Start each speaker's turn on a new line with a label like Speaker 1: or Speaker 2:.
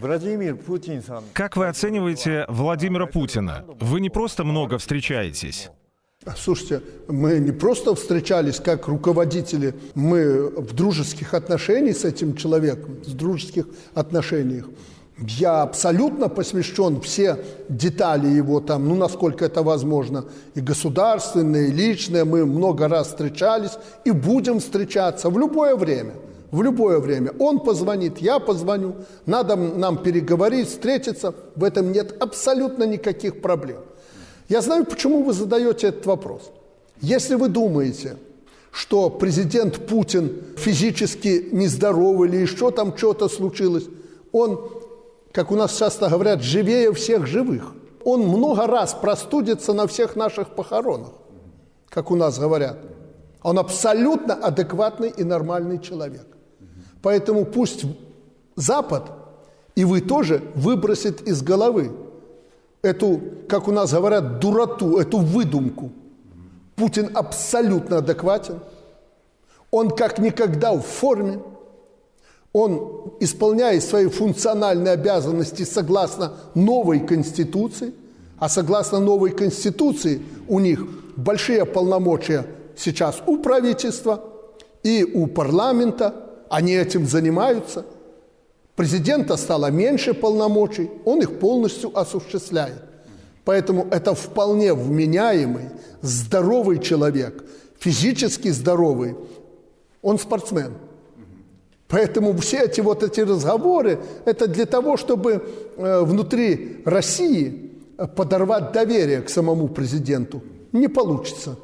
Speaker 1: Владимир Путин
Speaker 2: Как вы оцениваете Владимира Путина? Вы не просто много встречаетесь.
Speaker 3: Слушайте, мы не просто встречались как руководители, мы в дружеских отношениях с этим человеком, в дружеских отношениях. Я абсолютно посвящен все детали его там, ну, насколько это возможно, и государственные, и личные. Мы много раз встречались и будем встречаться в любое время – в любое время. Он позвонит, я позвоню, надо нам переговорить, встретиться. В этом нет абсолютно никаких проблем. Я знаю, почему вы задаете этот вопрос. Если вы думаете, что президент Путин физически нездоровый или еще там что-то случилось, он, как у нас часто говорят, живее всех живых. Он много раз простудится на всех наших похоронах, как у нас говорят. Он абсолютно адекватный и нормальный человек. Поэтому пусть Запад и вы тоже выбросит из головы эту, как у нас говорят, дуроту, эту выдумку. Путин абсолютно адекватен. Он как никогда в форме. Он исполняет свои функциональные обязанности согласно новой Конституции. А согласно новой Конституции у них большие полномочия сейчас у правительства и у парламента – они этим занимаются. Президента стало меньше полномочий, он их полностью осуществляет. Поэтому это вполне вменяемый, здоровый человек, физически здоровый. Он спортсмен. Поэтому все эти вот эти разговоры, это для того, чтобы э, внутри России подорвать доверие к самому президенту. Не получится.